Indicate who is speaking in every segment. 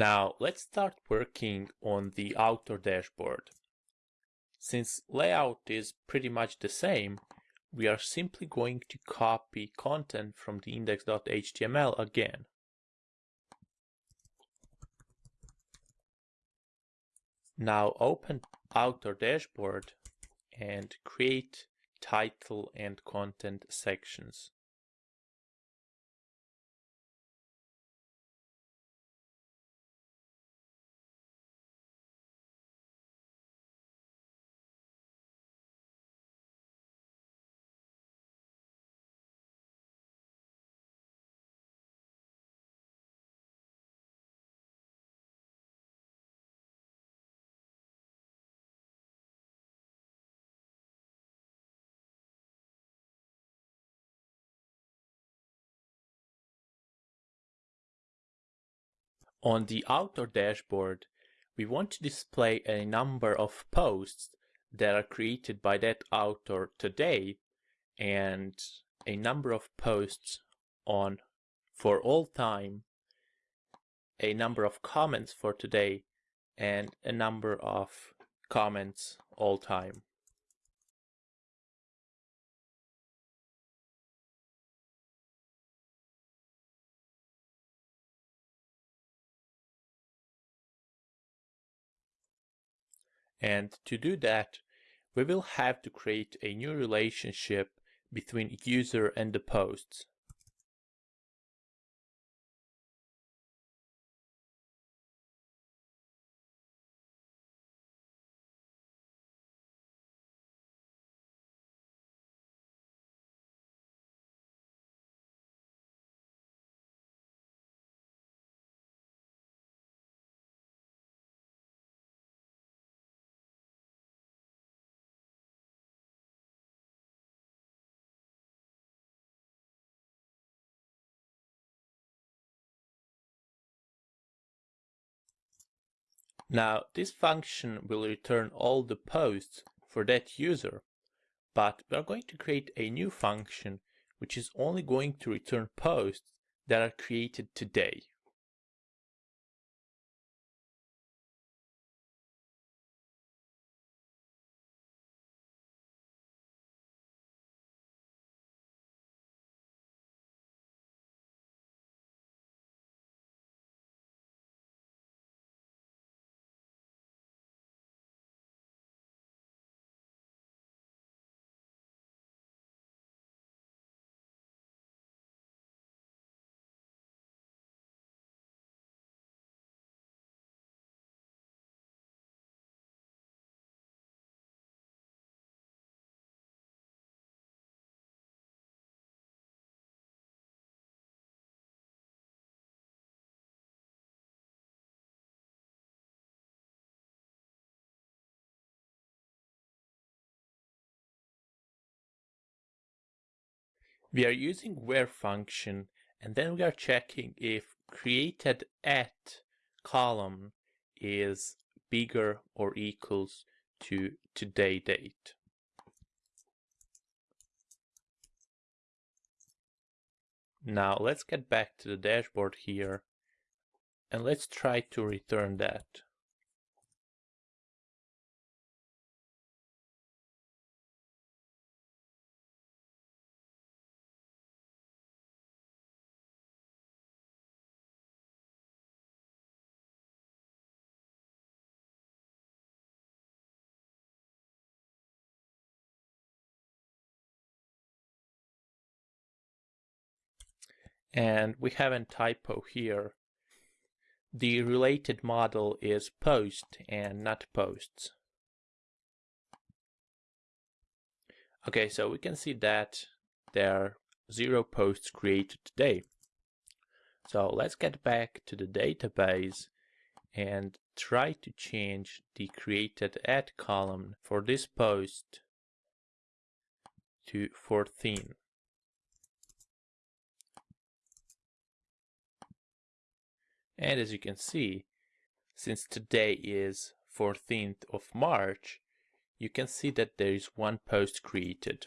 Speaker 1: Now let's start working on the author dashboard. Since layout is pretty much the same, we are simply going to copy content from the index.html again. Now open author dashboard and create title and content sections. On the author dashboard, we want to display a number of posts that are created by that author today and a number of posts on for all time, a number of comments for today, and a number of comments all time. And to do that, we will have to create a new relationship between user and the posts. Now this function will return all the posts for that user, but we are going to create a new function which is only going to return posts that are created today. We are using where function and then we are checking if created at column is bigger or equals to today date. Now let's get back to the dashboard here and let's try to return that. And we have a typo here. The related model is post and not posts. Okay, so we can see that there are zero posts created today. So let's get back to the database and try to change the created at column for this post to 14. And as you can see, since today is 14th of March, you can see that there is one post created.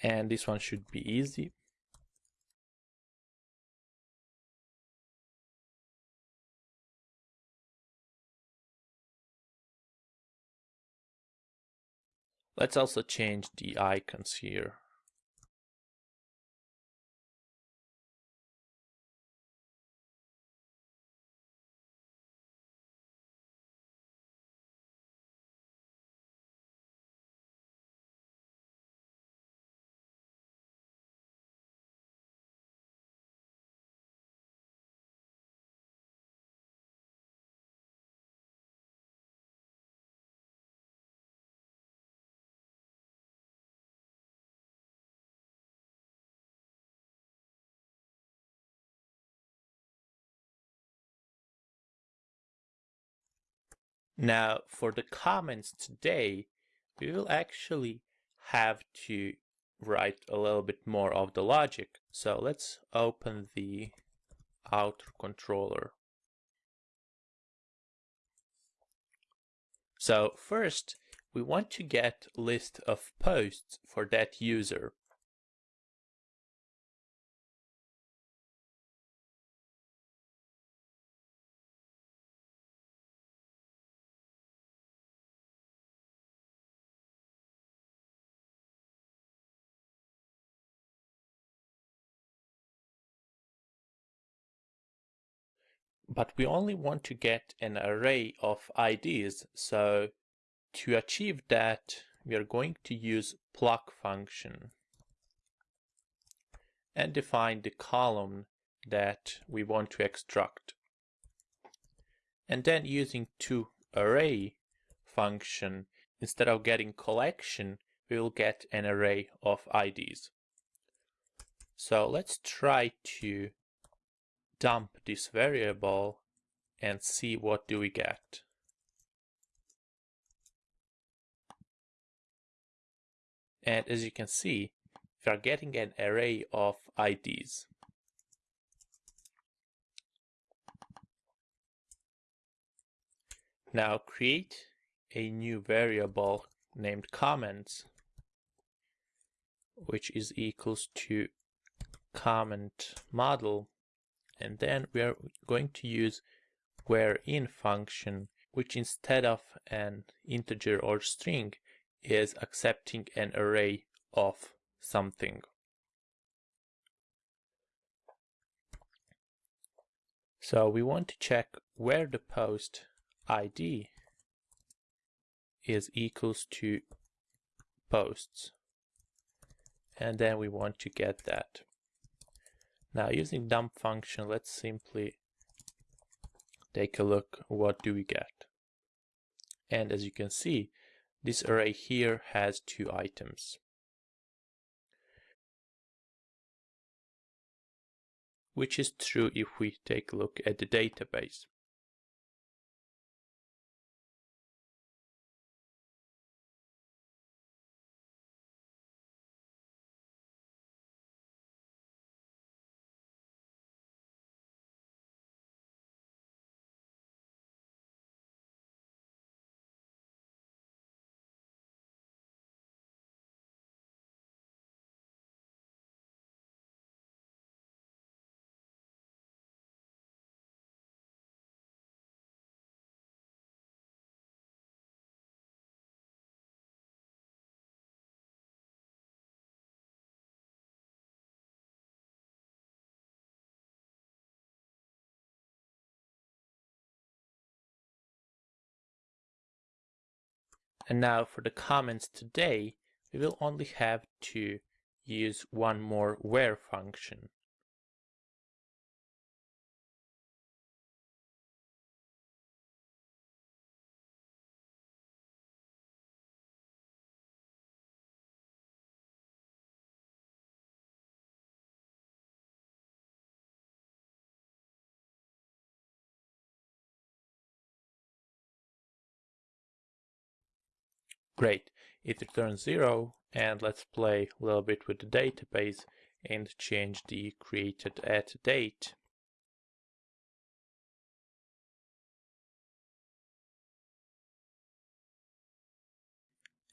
Speaker 1: and this one should be easy Let's also change the icons here. Now for the comments today, we will actually have to write a little bit more of the logic. So let's open the author controller. So first, we want to get list of posts for that user. But we only want to get an array of IDs. So to achieve that, we are going to use pluck function and define the column that we want to extract. And then using to array function, instead of getting collection, we will get an array of IDs. So let's try to dump this variable and see what do we get. And as you can see, we are getting an array of IDs. Now create a new variable named comments, which is equals to comment model and then we are going to use where in function which instead of an integer or string is accepting an array of something. So we want to check where the post ID is equals to posts and then we want to get that. Now using dump function, let's simply take a look what do we get. And as you can see, this array here has two items. Which is true if we take a look at the database. And now for the comments today, we will only have to use one more where function. Great, it returns zero and let's play a little bit with the database and change the created at date.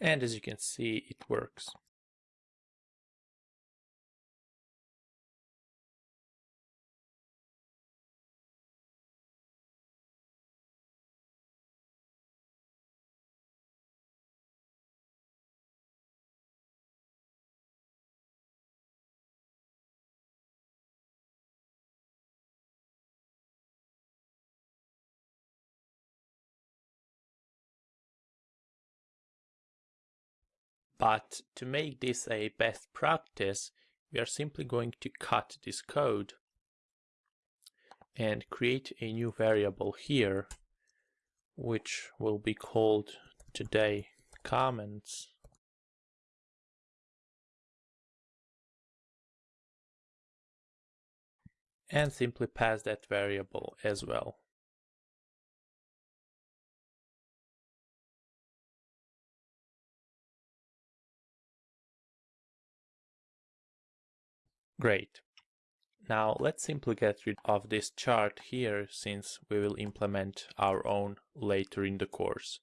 Speaker 1: And as you can see, it works. But to make this a best practice, we are simply going to cut this code and create a new variable here, which will be called today comments. And simply pass that variable as well. Great. Now let's simply get rid of this chart here since we will implement our own later in the course.